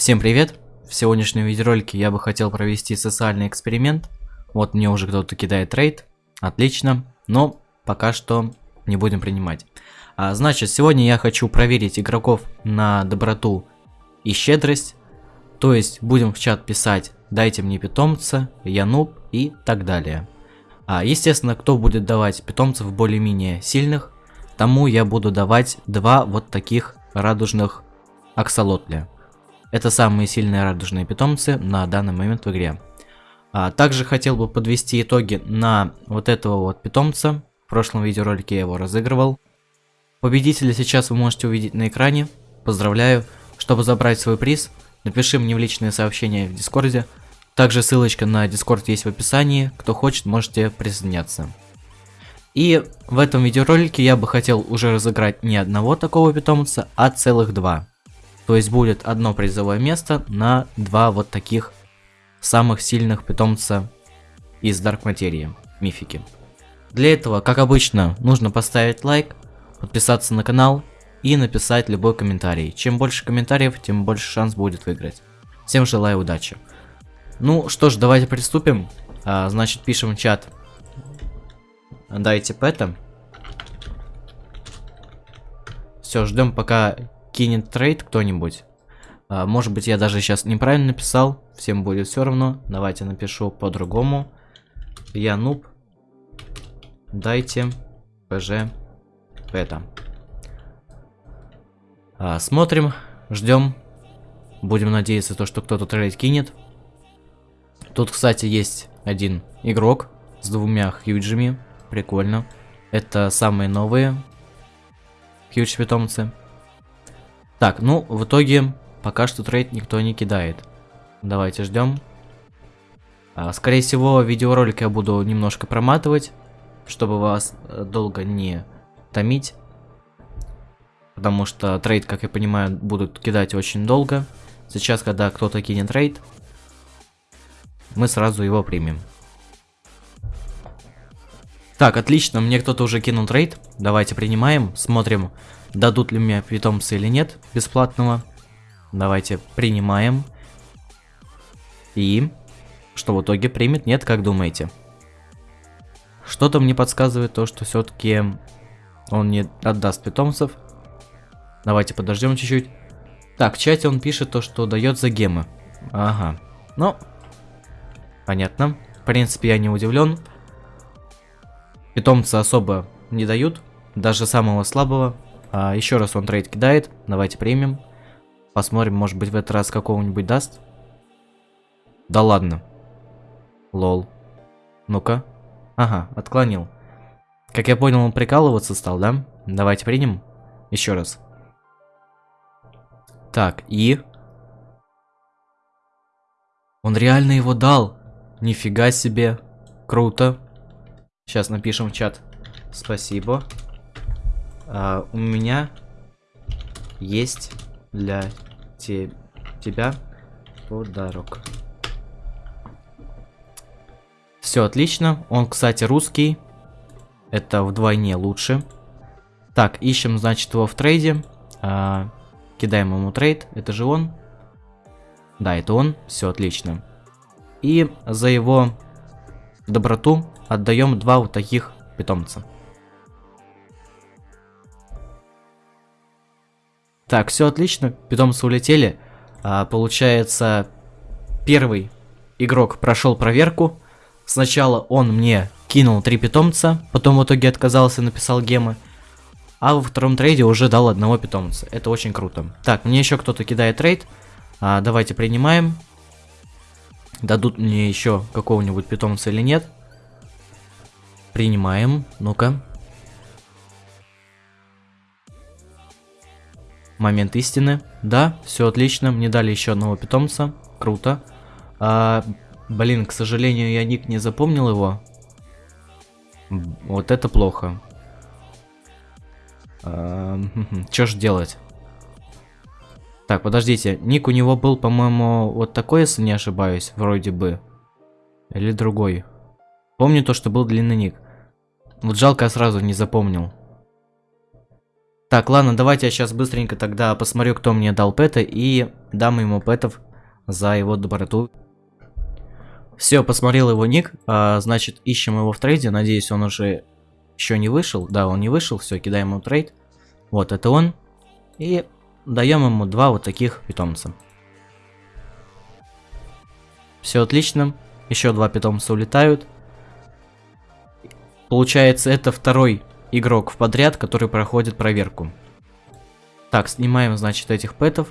Всем привет! В сегодняшнем видеоролике я бы хотел провести социальный эксперимент. Вот мне уже кто-то кидает трейд. Отлично. Но пока что не будем принимать. А, значит, сегодня я хочу проверить игроков на доброту и щедрость. То есть будем в чат писать «дайте мне питомца», «я нуб» и так далее. А, естественно, кто будет давать питомцев более-менее сильных, тому я буду давать два вот таких радужных аксолотля. Это самые сильные радужные питомцы на данный момент в игре. А, также хотел бы подвести итоги на вот этого вот питомца. В прошлом видеоролике я его разыгрывал. Победителя сейчас вы можете увидеть на экране. Поздравляю. Чтобы забрать свой приз, напиши мне в личные сообщения в Дискорде. Также ссылочка на Дискорд есть в описании. Кто хочет, можете присоединяться. И в этом видеоролике я бы хотел уже разыграть не одного такого питомца, а целых два. То есть будет одно призовое место на два вот таких самых сильных питомца из Dark Материи, мифики. Для этого, как обычно, нужно поставить лайк, подписаться на канал и написать любой комментарий. Чем больше комментариев, тем больше шанс будет выиграть. Всем желаю удачи. Ну что ж, давайте приступим. А, значит, пишем в чат. Дайте пэта. Все, ждем пока кинет trade кто-нибудь. А, может быть, я даже сейчас неправильно написал. Всем будет все равно. Давайте напишу по-другому. Я нуб. Дайте ПЖ это. А, смотрим, ждем. Будем надеяться, то, что кто-то trade кинет. Тут, кстати, есть один игрок с двумя хьюджами. Прикольно. Это самые новые хьюдж питомцы. Так, ну, в итоге, пока что trade никто не кидает. Давайте ждем. А, скорее всего, видеоролик я буду немножко проматывать, чтобы вас э, долго не томить. Потому что trade, как я понимаю, будут кидать очень долго. Сейчас, когда кто-то кинет trade, мы сразу его примем. Так, отлично, мне кто-то уже кинул трейд. Давайте принимаем, смотрим, дадут ли мне питомца или нет бесплатного. Давайте принимаем. И что в итоге примет? Нет, как думаете? Что-то мне подсказывает то, что все-таки он не отдаст питомцев. Давайте подождем чуть-чуть. Так, в чате он пишет то, что дает за гемы. Ага. Ну, понятно. В принципе, я не удивлен. Питомца особо не дают, даже самого слабого. А, еще раз он трейд кидает, давайте примем. Посмотрим, может быть в этот раз какого-нибудь даст. Да ладно. Лол. Ну-ка. Ага, отклонил. Как я понял, он прикалываться стал, да? Давайте примем. Еще раз. Так, и... Он реально его дал. Нифига себе. Круто. Сейчас напишем в чат. Спасибо. А, у меня есть для те тебя подарок. Все отлично. Он, кстати, русский. Это вдвойне лучше. Так, ищем, значит, его в трейде. А, кидаем ему трейд. Это же он. Да, это он. Все отлично. И за его доброту отдаем два вот таких питомца. Так, все отлично, питомцы улетели. А, получается, первый игрок прошел проверку. Сначала он мне кинул три питомца, потом в итоге отказался, написал гемы. А во втором трейде уже дал одного питомца. Это очень круто. Так, мне еще кто-то кидает трейд. А, давайте принимаем. Дадут мне еще какого-нибудь питомца или нет. Принимаем. Ну-ка. Момент истины. Да, все отлично. Мне дали еще одного питомца. Круто. А, блин, к сожалению, я ник не запомнил его. Вот это плохо. А, Что ж делать? Так, подождите. Ник у него был, по-моему, вот такой, если не ошибаюсь, вроде бы. Или другой. Помню то, что был длинный ник. Вот жалко, я сразу не запомнил. Так, ладно, давайте я сейчас быстренько тогда посмотрю, кто мне дал пэта, и дам ему пэтов за его доброту. Все, посмотрел его ник, а, значит, ищем его в трейде, надеюсь, он уже еще не вышел. Да, он не вышел, все, кидаем ему трейд. Вот, это он. И даем ему два вот таких питомца. Все отлично, еще два питомца улетают. Получается, это второй игрок в подряд, который проходит проверку. Так, снимаем, значит, этих пэтов.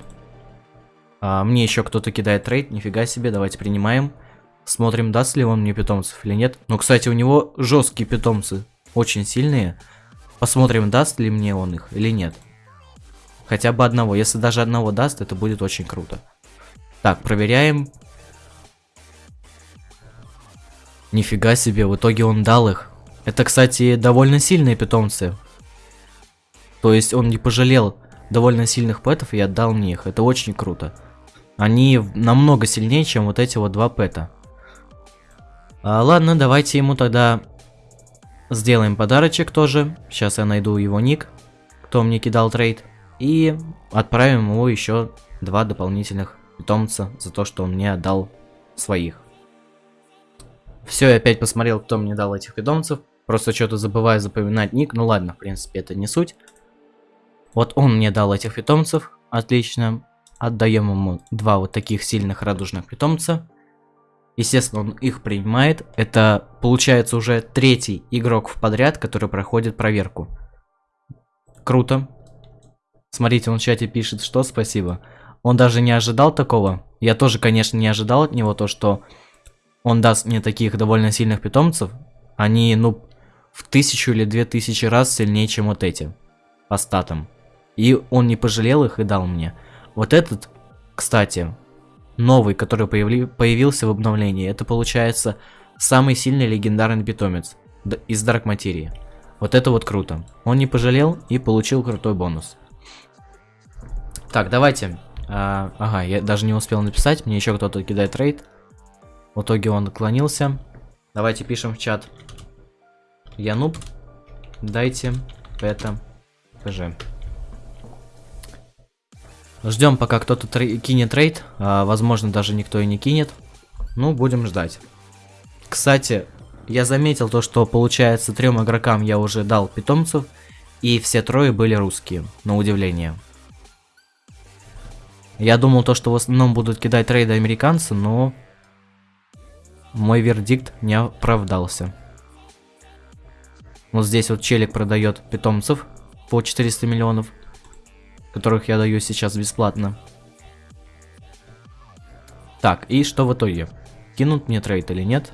А, мне еще кто-то кидает трейд, нифига себе, давайте принимаем. Смотрим, даст ли он мне питомцев или нет. Ну, кстати, у него жесткие питомцы, очень сильные. Посмотрим, даст ли мне он их или нет. Хотя бы одного. Если даже одного даст, это будет очень круто. Так, проверяем. Нифига себе, в итоге он дал их. Это, кстати, довольно сильные питомцы. То есть он не пожалел довольно сильных пэтов и отдал мне их. Это очень круто. Они намного сильнее, чем вот эти вот два пэта. А, ладно, давайте ему тогда сделаем подарочек тоже. Сейчас я найду его ник, кто мне кидал трейд. И отправим ему еще два дополнительных питомца за то, что он мне отдал своих. Все, я опять посмотрел, кто мне дал этих питомцев. Просто что-то забываю запоминать ник. Ну ладно, в принципе, это не суть. Вот он мне дал этих питомцев. Отлично. Отдаем ему два вот таких сильных радужных питомца. Естественно, он их принимает. Это получается уже третий игрок в подряд, который проходит проверку. Круто. Смотрите, он в чате пишет, что спасибо. Он даже не ожидал такого. Я тоже, конечно, не ожидал от него то, что он даст мне таких довольно сильных питомцев. Они, ну, в тысячу или две тысячи раз сильнее, чем вот эти. По статам. И он не пожалел их и дал мне. Вот этот, кстати, новый, который появли, появился в обновлении, это получается самый сильный легендарный питомец из Дарк Материи. Вот это вот круто. Он не пожалел и получил крутой бонус. Так, давайте. А, ага, я даже не успел написать, мне еще кто-то кидает рейд. В итоге он отклонился. Давайте пишем в чат. Я нуб. Дайте это ПЖ. Ждем, пока кто-то кинет рейд. А, возможно, даже никто и не кинет. Ну, будем ждать. Кстати, я заметил то, что получается трем игрокам я уже дал питомцев. И все трое были русские, на удивление. Я думал то, что в основном будут кидать рейды американцы, но мой вердикт не оправдался. Вот здесь вот челик продает питомцев по 400 миллионов, которых я даю сейчас бесплатно. Так, и что в итоге? Кинут мне трейд или нет?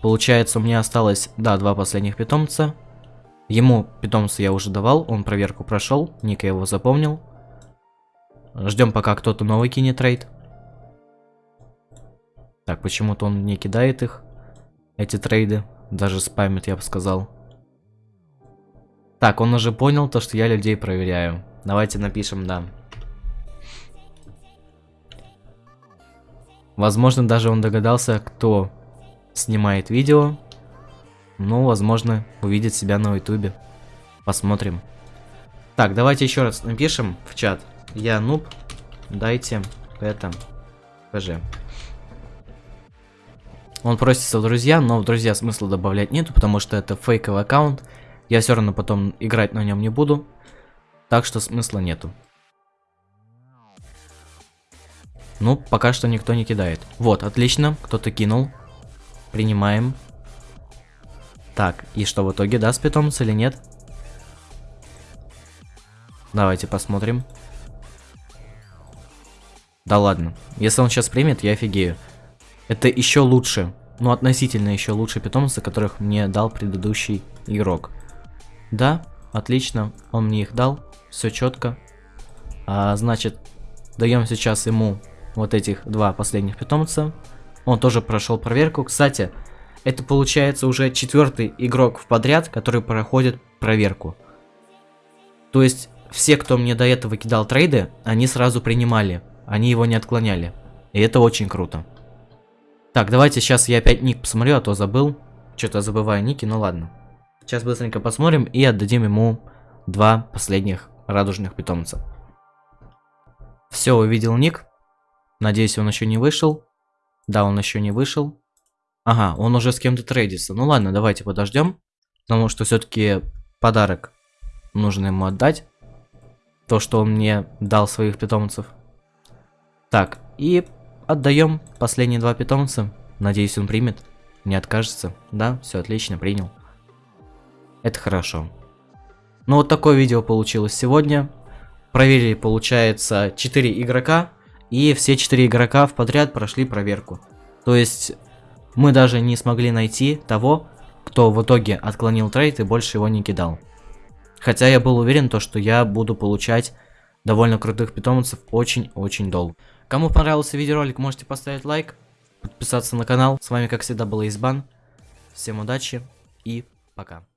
Получается, у меня осталось, да, два последних питомца. Ему питомца я уже давал, он проверку прошел, ник я его запомнил. Ждем, пока кто-то новый кинет трейд. Так, почему-то он не кидает их, эти трейды, даже спамит, я бы сказал. Так, он уже понял то, что я людей проверяю. Давайте напишем «да». Возможно, даже он догадался, кто снимает видео. Ну, возможно, увидит себя на ютубе. Посмотрим. Так, давайте еще раз напишем в чат. Я нуб, дайте это ПЖ. Он просится в друзья, но в друзья смысла добавлять нету, потому что это фейковый аккаунт. Я все равно потом играть на нем не буду. Так что смысла нету. Ну, пока что никто не кидает. Вот, отлично, кто-то кинул. Принимаем. Так, и что в итоге, даст питомец или нет? Давайте посмотрим. Да ладно. Если он сейчас примет, я офигею. Это еще лучше. Ну, относительно еще лучше питомцы, которых мне дал предыдущий игрок. Да, отлично, он мне их дал, все четко. А, значит, даем сейчас ему вот этих два последних питомца. Он тоже прошел проверку. Кстати, это получается уже четвертый игрок в подряд, который проходит проверку. То есть, все, кто мне до этого кидал трейды, они сразу принимали. Они его не отклоняли. И это очень круто. Так, давайте сейчас я опять ник посмотрю, а то забыл. Что-то забываю ники, ну ладно. Сейчас быстренько посмотрим и отдадим ему два последних радужных питомца. Все, увидел ник. Надеюсь, он еще не вышел. Да, он еще не вышел. Ага, он уже с кем-то трейдится. Ну ладно, давайте подождем. Потому что все-таки подарок нужно ему отдать. То, что он мне дал своих питомцев. Так, и отдаем последние два питомца. Надеюсь, он примет. Не откажется. Да, все отлично, принял. Это хорошо. Ну вот такое видео получилось сегодня. Проверили, получается, 4 игрока. И все 4 игрока в подряд прошли проверку. То есть мы даже не смогли найти того, кто в итоге отклонил трейд и больше его не кидал. Хотя я был уверен, то, что я буду получать довольно крутых питомцев очень-очень долго. Кому понравился видеоролик, можете поставить лайк, подписаться на канал. С вами, как всегда, был Избан. Всем удачи и пока.